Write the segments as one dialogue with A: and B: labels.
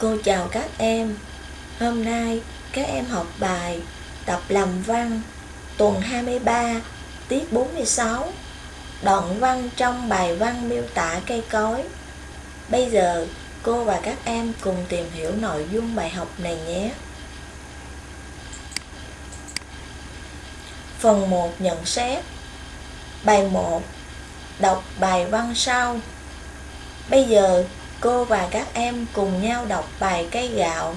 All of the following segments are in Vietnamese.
A: Cô chào các em. Hôm nay các em học bài tập làm văn tuần 23, tiết 46. Đoạn văn trong bài văn miêu tả cây cối. Bây giờ cô và các em cùng tìm hiểu nội dung bài học này nhé. Phần 1 nhận xét Bài 1 Đọc bài văn sau Bây giờ cô và các em cùng nhau đọc bài cây gạo.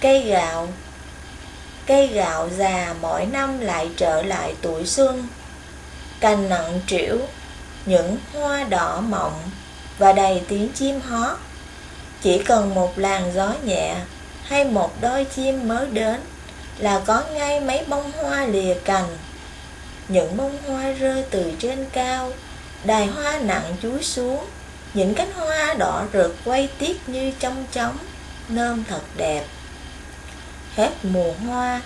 A: Cây gạo. Cây gạo già mỗi năm lại trở lại tuổi xuân. Cành nặng trĩu, Những hoa đỏ mọng Và đầy tiếng chim hót. Chỉ cần một làn gió nhẹ Hay một đôi chim mới đến Là có ngay mấy bông hoa lìa cành. Những bông hoa rơi từ trên cao, Đài hoa nặng chúi xuống. Những cánh hoa đỏ rực quay tiết như trong chóng Nơm thật đẹp. Hết mùa hoa,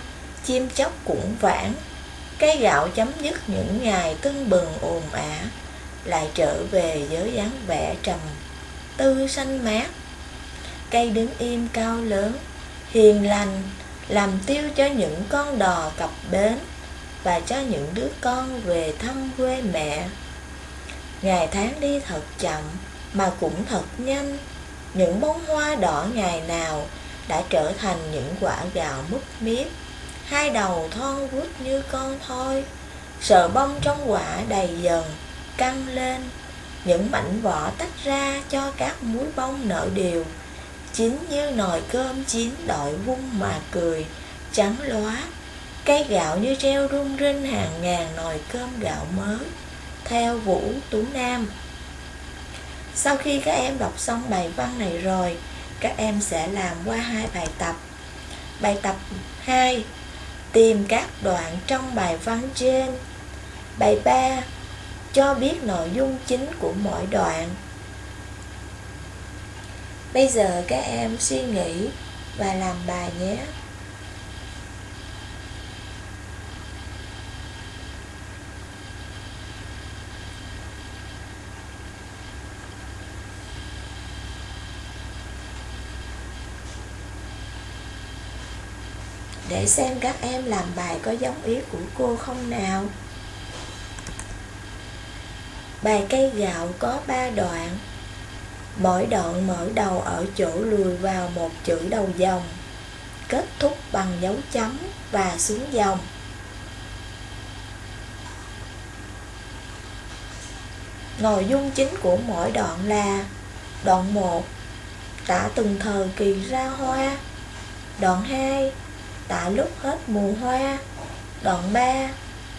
A: Chim chóc cũng vãng. Cây gạo chấm dứt những ngày tưng bừng ồn ả, Lại trở về với dáng vẻ trầm, Tư xanh mát. Cây đứng im cao lớn, Hiền lành, Làm tiêu cho những con đò cập bến Và cho những đứa con về thăm quê mẹ. Ngày tháng đi thật chậm mà cũng thật nhanh. Những bông hoa đỏ ngày nào Đã trở thành những quả gạo mút miết Hai đầu thon vuốt như con thôi Sợ bông trong quả đầy dần, Căng lên. Những mảnh vỏ tách ra cho các múi bông nở đều. Chín như nồi cơm chín đội vung mà cười, Trắng lóa Cây gạo như treo rung rinh hàng ngàn nồi cơm gạo mới. Theo Vũ Tú Nam sau khi các em đọc xong bài văn này rồi, Các em sẽ làm qua hai bài tập. Bài tập 2 Tìm các đoạn trong bài văn trên. Bài 3 Cho biết nội dung chính của mỗi đoạn. Bây giờ các em suy nghĩ và làm bài nhé. Để xem các em làm bài có giống ý của cô không nào. Bài cây gạo có 3 đoạn. Mỗi đoạn mở đầu ở chỗ lùi vào một chữ đầu dòng, kết thúc bằng dấu chấm và xuống dòng. Nội dung chính của mỗi đoạn là Đoạn 1 Tả từng thời kỳ ra hoa Đoạn 2 tả lúc hết mùa hoa, Đoạn 3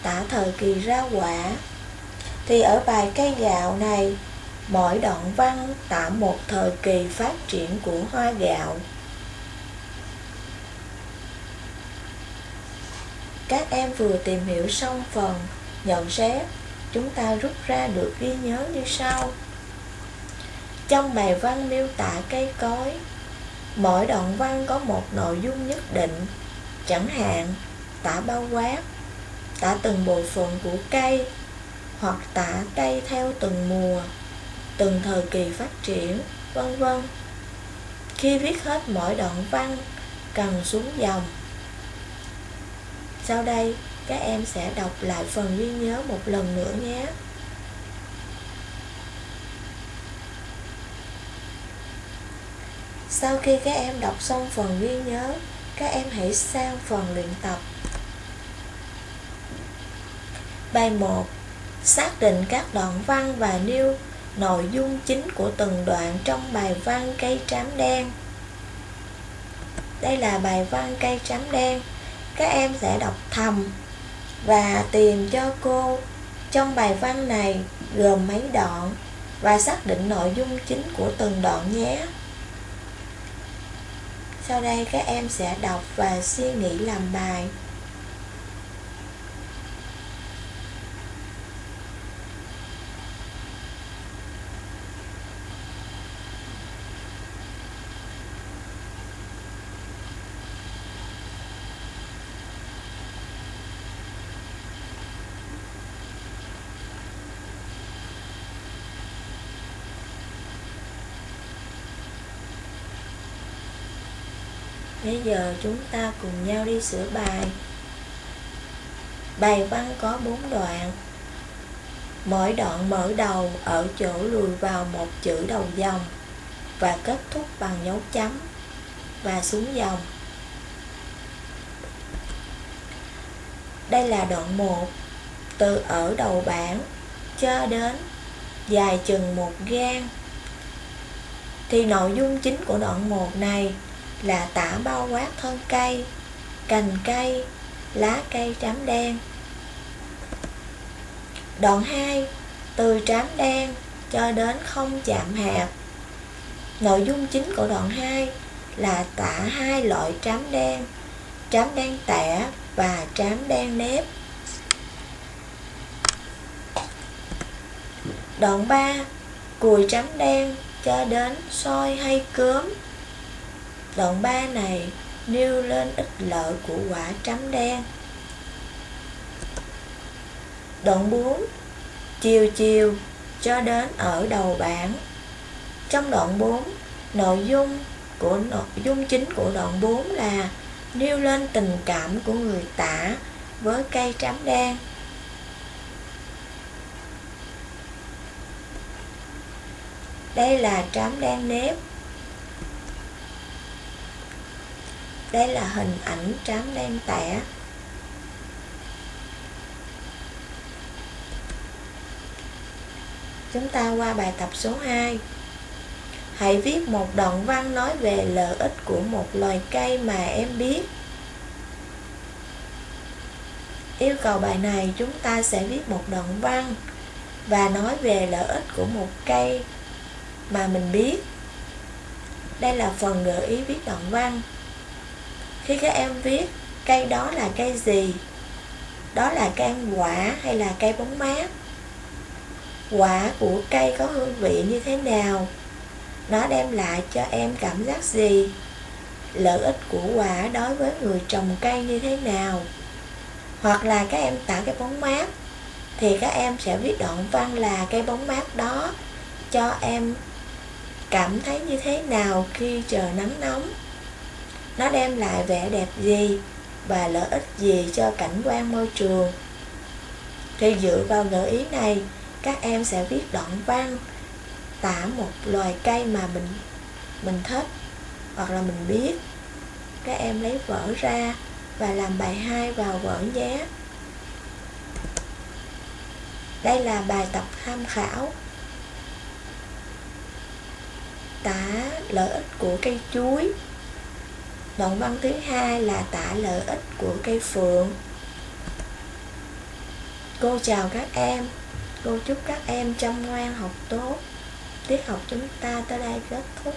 A: tả thời kỳ ra quả. Thì ở bài cây gạo này, Mỗi đoạn văn tả một thời kỳ phát triển của hoa gạo. Các em vừa tìm hiểu xong phần nhận xét, Chúng ta rút ra được ghi nhớ như sau. Trong bài văn miêu tả cây cối, Mỗi đoạn văn có một nội dung nhất định chẳng hạn tả bao quát, tả từng bộ phận của cây, hoặc tả cây theo từng mùa, từng thời kỳ phát triển, vân vân. Khi viết hết mỗi đoạn văn, cần xuống dòng. Sau đây, các em sẽ đọc lại phần ghi nhớ một lần nữa nhé. Sau khi các em đọc xong phần ghi nhớ các em hãy sang phần luyện tập. Bài 1 Xác định các đoạn văn và nêu nội dung chính của từng đoạn trong bài văn cây trám đen. Đây là bài văn cây trám đen. Các em sẽ đọc thầm và tìm cho cô trong bài văn này gồm mấy đoạn và xác định nội dung chính của từng đoạn nhé. Sau đây các em sẽ đọc và suy nghĩ làm bài. Bây giờ chúng ta cùng nhau đi sửa bài. Bài văn có 4 đoạn. Mỗi đoạn mở đầu ở chỗ lùi vào một chữ đầu dòng và kết thúc bằng dấu chấm và xuống dòng. Đây là đoạn 1, từ ở đầu bảng cho đến dài chừng một gan. Thì nội dung chính của đoạn 1 này là tả bao quát thân cây, cành cây, lá cây trám đen. Đoạn 2, từ trám đen cho đến không chạm hạt. Nội dung chính của đoạn 2 là tả hai loại trám đen, trám đen tẻ và trám đen nếp. Đoạn 3, cùi trám đen cho đến soi hay cướm. Đoạn 3 này nêu lên ích lợi của quả trắm đen. Đoạn 4 Chiều chiều cho đến ở đầu bảng Trong đoạn 4 Nội dung của nội dung chính của đoạn 4 là nêu lên tình cảm của người tả với cây trám đen. Đây là trám đen nếp. Đây là hình ảnh trám đen tẻ. Chúng ta qua bài tập số 2. Hãy viết một đoạn văn nói về lợi ích của một loài cây mà em biết. Yêu cầu bài này chúng ta sẽ viết một đoạn văn và nói về lợi ích của một cây mà mình biết. Đây là phần gợi ý viết đoạn văn. Khi các em viết cây đó là cây gì? Đó là cây ăn quả hay là cây bóng mát? Quả của cây có hương vị như thế nào? Nó đem lại cho em cảm giác gì? Lợi ích của quả đối với người trồng cây như thế nào? Hoặc là các em tạo cái bóng mát, Thì các em sẽ viết đoạn văn là cây bóng mát đó Cho em cảm thấy như thế nào khi trời nắng nóng nó đem lại vẻ đẹp gì Và lợi ích gì cho cảnh quan môi trường? Thì dựa vào gợi ý này, Các em sẽ viết đoạn văn, tả một loài cây mà mình mình thích hoặc là mình biết. Các em lấy vở ra và làm bài 2 vào vở nhé. Đây là bài tập tham khảo. Tả lợi ích của cây chuối đoạn văn thứ hai là tả lợi ích của cây phượng. Cô chào các em. Cô chúc các em chăm ngoan học tốt. Tiết học chúng ta tới đây kết thúc.